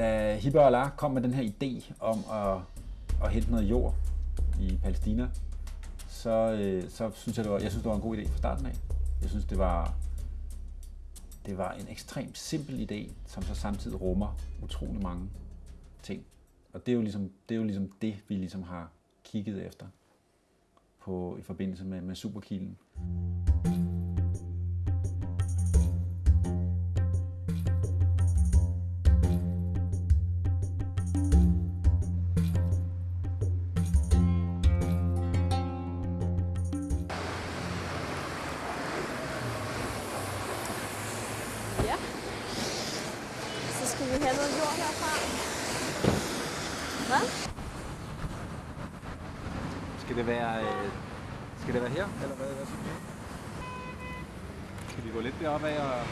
da Hibber Allah kom med den her idé om at, at hente noget jord i Palæstina, så, øh, så synes jeg, det var, jeg synes, det var en god idé fra starten af. Jeg synes, det var, det var en ekstremt simpel idé, som så samtidig rummer utrolig mange ting. Og det er jo ligesom det, er jo ligesom det vi ligesom har kigget efter på, i forbindelse med, med Superkilen. Så skal vi have noget jord herfra. Hvad? Skal det være, øh, skal det være her, eller hvad, hvad synes du? Skal vi gå lidt deroppe af og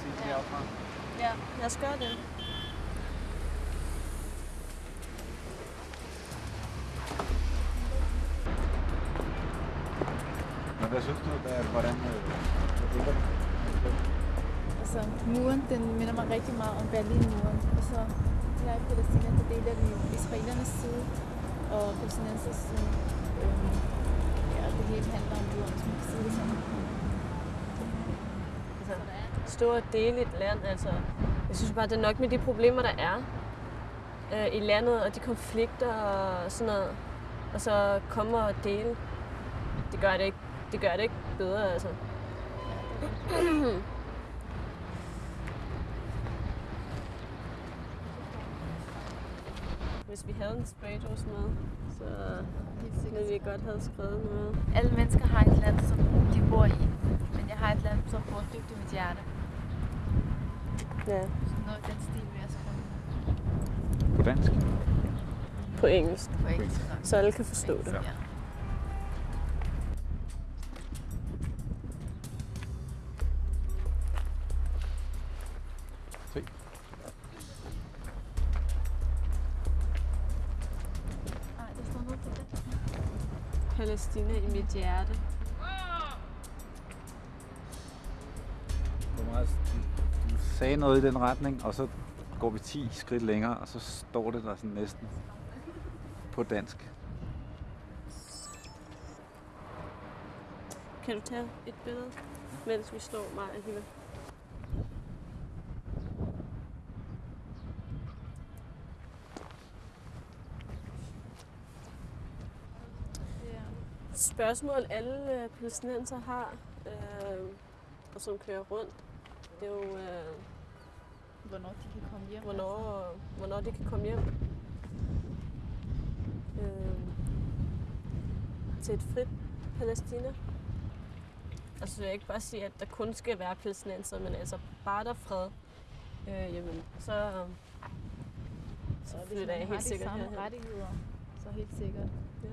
se Ja. deroppe? Ja, lad os gøre det. Men hvad synes du, hvad, hvordan øh, hvad tænker du? Altså, muren, den minder mig rigtig meget om Berlinmuren. Og så her i Palæstina, der deler vi israelernes side og palæstinensers side. Øhm, ja, og det hele handler om jorden, som man kan sige det sådan. Altså, og dele et land, altså. Jeg synes bare, det er nok med de problemer, der er øh, i landet, og de konflikter og sådan noget. Og så komme og dele. Det gør det ikke, det gør det ikke bedre, altså. Hvis vi havde en spraydose med, så Helt ville vi godt have skrevet noget. Alle mennesker har et land, som de bor i. Men jeg har et land, som bor dybt i mit hjerte. Ja, Så noget den stil vil jeg skrive På dansk? på engelsk. på engelsk. Så alle kan forstå det. Ja. Palæstina i mit hjerte. Du, sagde noget i den retning, og så går vi 10 skridt længere, og så står det der sådan næsten på dansk. Kan du tage et billede, mens vi står mig og? Det er Spørgsmål alle øh, palæstinenser har, øh, og som kører rundt, det er jo, øh, hvornår de kan komme hjem. hvornår, hvornår de kan komme hjem. Øh, til et frit Palæstina. Altså jeg vil ikke bare sige, at der kun skal være palæstinenser, men altså bare der er fred, øh, jamen, så, Altså. så Så flytter jeg helt sikkert herhen. rettigheder, så helt sikkert. Ja.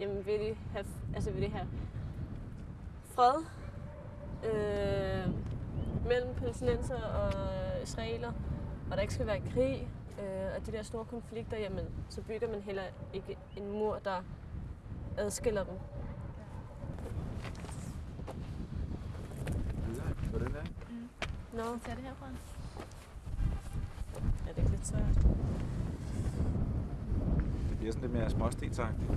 Jamen vil de have, altså vil de have fred øh, mellem palæstinenser og israeler, og der ikke skal være krig, øh, og de der store konflikter, jamen så bygger man heller ikke en mur, der adskiller dem. Hvordan er Nå, Skal vi tage det herfra? ja, det er lidt svært. Det bliver sådan lidt mere småstensagtigt.